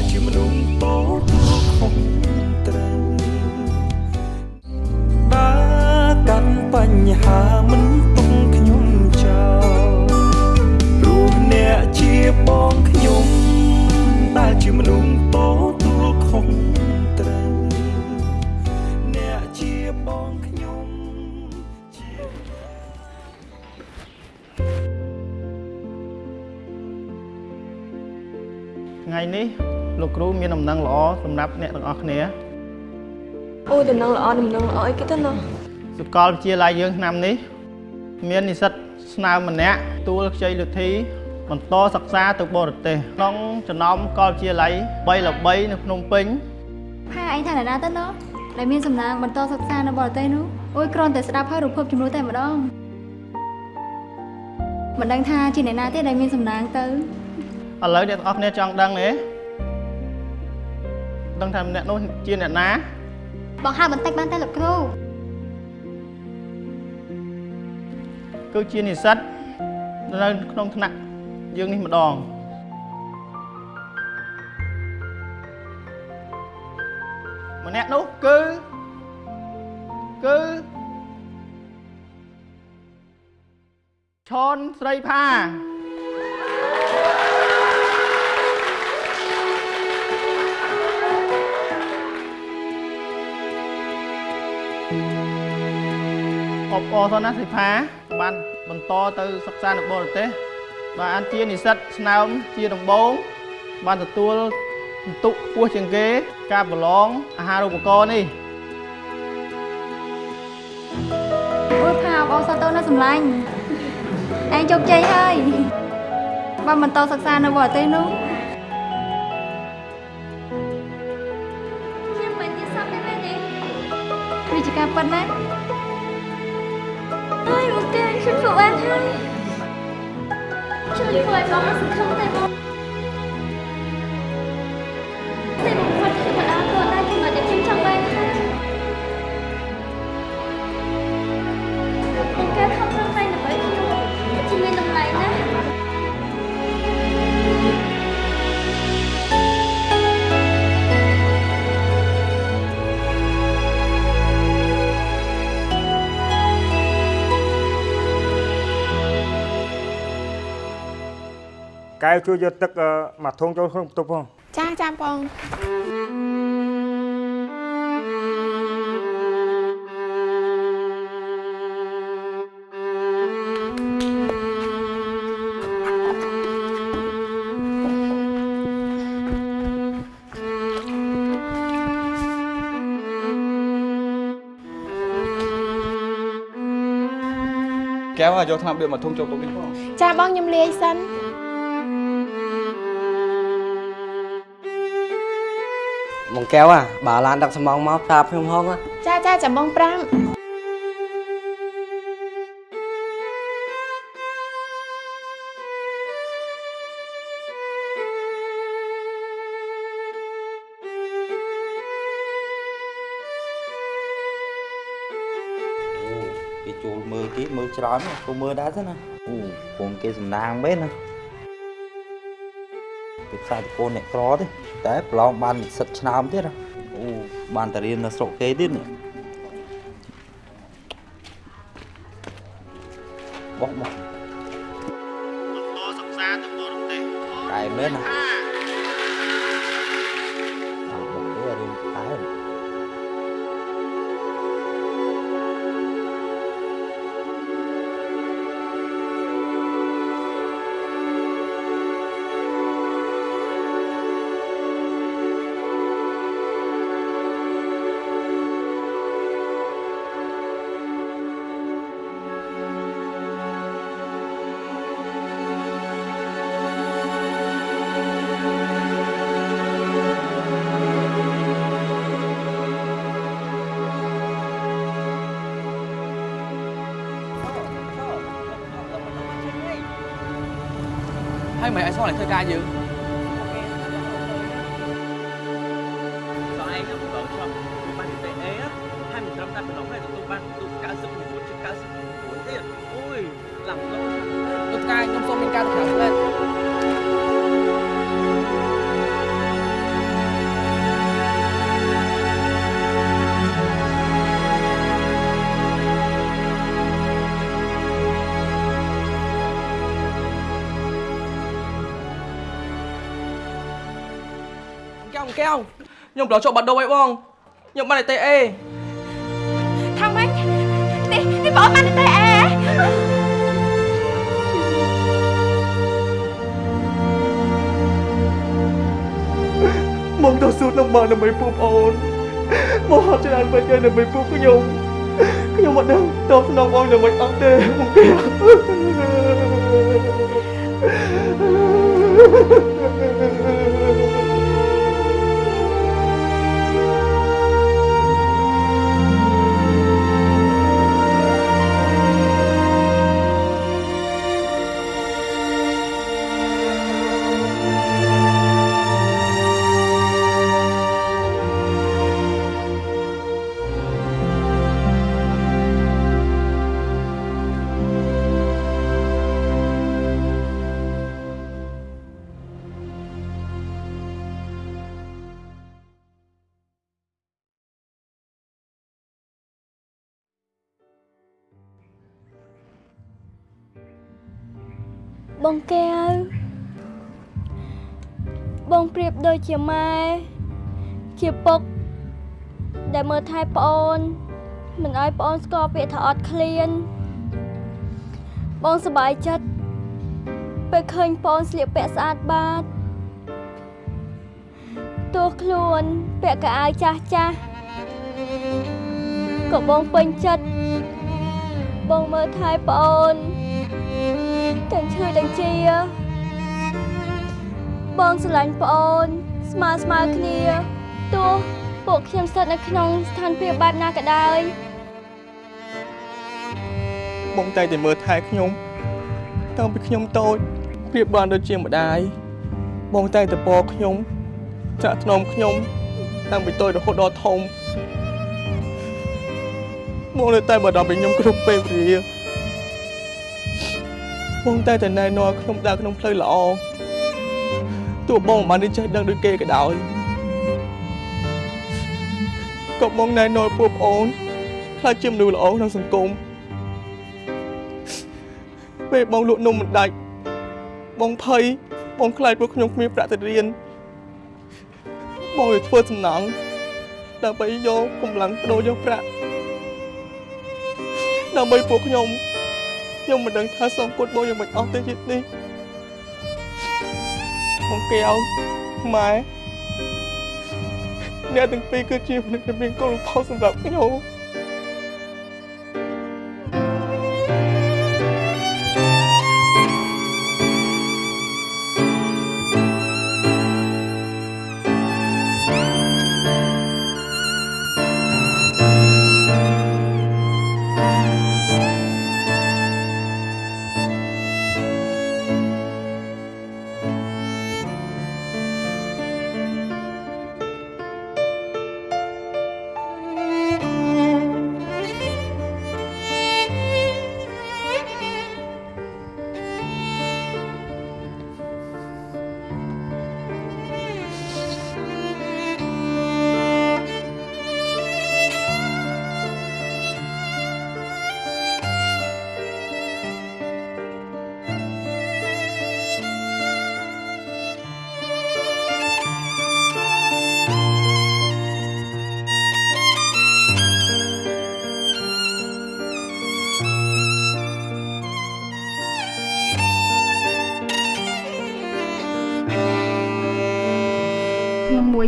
គ្រូមានដំណឹងល្អសម្រាប់អ្នកទាំងអស់គ្នាអូដំណឹងល្អដំណឹងល្អអីគេទៅណោះសាកលវិទ្យាល័យយើងឆ្នាំនេះ មាននិស្សិតស្នើម្នាក់ទួលខ្ចីលទ្ធិបន្តសិក្សាទៅបរទេសក្នុងចំណោមសាកលវិទ្យាល័យ3ល្បីនៅភ្នំពេញហាឯងថាអ្នកណាទៅណោះដែលមានសំណាងបន្តសិក្សានៅបរទេសនោះអូយគ្រាន់តែស្ដាប់ហើយរំភើបជំនួសតែម្ដងមិនដឹងថាជាអ្នកណាទេដែលមានសំណាងទៅឥឡូវអ្នកទាំងអស់គ្នាចង់ដឹងទេ ដឹងថាអ្នកនោះជាអ្នកណាបងហៅបន្តិចបានតែលោកគ្រូគឺជានិស្សិតនៅក្នុងថ្នាក់យើងនេះម្ដងម្នាក់នោះគឺគឺឈនស្រីផា អបអរសណាសិផាបានបន្តទៅសិក្សានៅបរទេសបាទអានជានិស្សិតស្នើមជាដំបូងបានទទួលពិន្ទុខ្ពស់ជាងគេ ការប្រឡងអាហារូបករណ៍នេះអូផាបងសាទៅនៅសម្លាញ់ឯងជោគជ័យហើយបើបន្តសិក្សានៅបរទេសនោះខ្ញុំមិនយល់សោះទេនេះវាជាការប៉ិនណា ជួយធ្វើឲ្យបងសង្កែវជួយយកទឹកអឺមកធុងចូលក្នុងបន្ទប់ផងចាចាបងកែវយកថ្នាំបៀមកធុងចូលទុកនេះផងចាបងខ្ញុំលាយសិន បងកែវអាបើឡានដឹកសំងមកប្រាប់ខ្ញុំហងណាចាចាចាំបងប្រាំគេចូលមើលគេមើលច្រើនណាចូលមើលដែរទៅណាអូកូនគេសំណាងមែនណា គេផ្សាយតកូនអ្នកក្រទេតែប្រឡងបាននិស្សិតឆ្នើមទៀតណាអូបានតែរៀននៅស្រុកគេទៀតនេះបោះបោះ ហើយមិន កែវកែវខ្ញុំប្រឡងជាប់បាត់ដូងអីបងខ្ញុំបានតែអេថាម៉េចនេះនេះបងបានតែអេមកទៅស៊ូតនឹងបងដើម្បីពួកប្អូនមកហត់ច្រើនពេកហើយដើម្បីពួកខ្ញុំខ្ញុំមិនដឹងតបស្នងបងយ៉ាងម៉េចអត់ទេមកកែវ បងកែវបងប្រៀបដូចជាម៉ែជាពុកដែលមើលថែប្អូន មិនឲ្យប្អូនស្គាល់ពាក្យថាអត់ឃ្លាន បងសប្បាយចិត្តពេលឃើញប្អូនស្លៀកពាក់ស្អាតបាតទោះខ្លួនពាក់កៅអៅចាស់ចាស់ក៏បងពេញចិត្តបងមើលថែប្អូន ទាំងឈឺទាំងជា បងស្រឡាញ់ប្អូន ស្មើស្មើគ្នាទោះពពួកខ្ញុំស្ថិតនៅក្នុងស្ថានភាពបែបណាក៏ដោយបងតែងតែមើលថែខ្ញុំតាំងពីខ្ញុំតូចប្រៀបបានដូចជាម្ដាយបងតែងតែពរខ្ញុំ ចាក់ថ្នមខ្ញុំតាំងពីតូចរហូតដល់ធំបងនៅតែបារម្ភពីខ្ញុំគ្រប់ពេលវេលា បងតែតែណែនាំខ្ញុំដើរក្នុងផ្លូវល្អទោះបងមិនបានចេះដឹងដូចគេក៏ដោយក៏បងណែនាំពួកប្អូនខ្លះជាមនុស្សល្អក្នុងសង្គមពេលបងលក់នំមិនដាច់បងភ័យបងខ្លាចពួកខ្ញុំគ្មានប្រាក់ទៅរៀនបងទៅធ្វើសំណងដើម្បីយកកម្លាំងដោយកប្រាក់ដើម្បីពួកខ្ញុំ ខ្ញុំមិនដឹងថាសូមគុតបងយ៉ាងម៉េចអស់ទេជាតិនេះបងកែវម៉ែអ្នកទាំងពីរគឺជាមនុស្សដែលមានគុណផលសម្រាប់ខ្ញុំ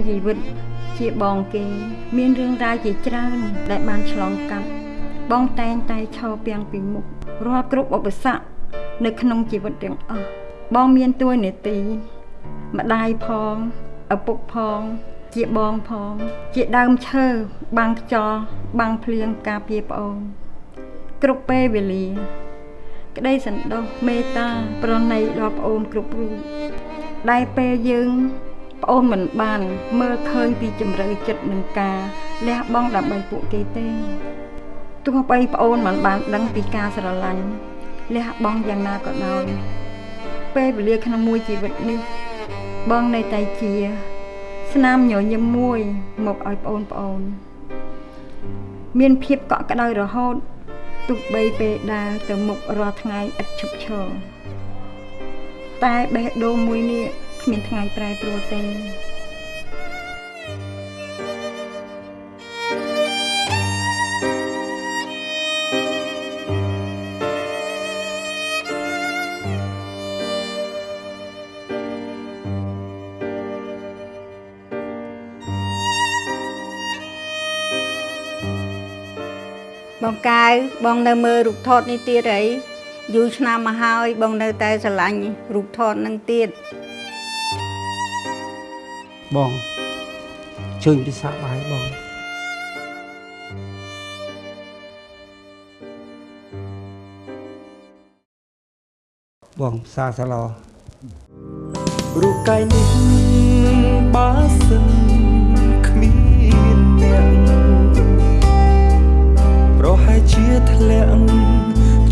ជីវិតជាបងគេ មានរឿងរ៉ាវជាច្រើនដែលបានឆ្លងកាត់បងតែងតែឈរពាំងពីមុខរាល់គ្រប់ឧបសគ្គនៅក្នុងជីវិតទាំងអស់បងមានតួនាទីម្ដាយផងឪពុកផង ជាបងផង ជាដើមឈើបាំងខ្យល់បាំងភ្លៀងការពារប្អូនគ្រប់ពេលវេលា ក្តីសន្តោសមេត្តា ប្រណីដល់ប្អូនគ្រប់រូបដែលពេលយើង ប្អូនមិនបាន មើលឃើញពីជំរឿចិត្តនឹងការលះបង់ដើម្បីពួកគេទេទោះបីប្អូនមិនបានដឹងពីការស្រឡាញ់លះបង់យ៉ាងណាក៏ដោយពេលវេលាក្នុងមួយជីវិតនេះបងនៅតែជា ស្នាមញញឹមមួយមកឲ្យប្អូនប្អូន មានភាពកក់ក្ដៅរហូតទោះបីពេលដើរទៅមុខរាល់ថ្ងៃឥតឈប់ឈរតែបេះដូងមួយនេះ គ្មានថ្ងៃប្រែប្រួលទេបងកាវបងនៅមើលរូបថតនេះទៀតអីយូរឆ្នាំមកហើយបងនៅតែស្រឡាញ់រូបថតនឹងទៀត បងជើញពិសាបាយបងបងផ្សារសាឡោរូបកាយនេះបើសិនគ្មានអ្នកប្រហែលជាធ្លាក់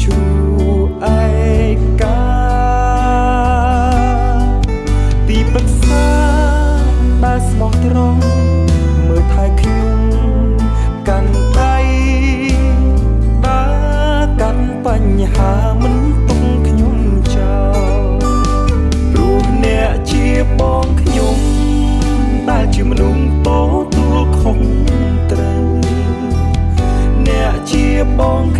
ជួឯកាទីប្រឹក្សា ដែលស្មោះត្រង់មើលថែខ្ញុំកាន់ដៃដើរកាន់បញ្ហាមិនទុំខ្ញុំចោលព្រោះអ្នកជាបងខ្ញុំដែលជាមនុស្សតទួលខុសត្រូវអ្នកជាបងខ្ញុំ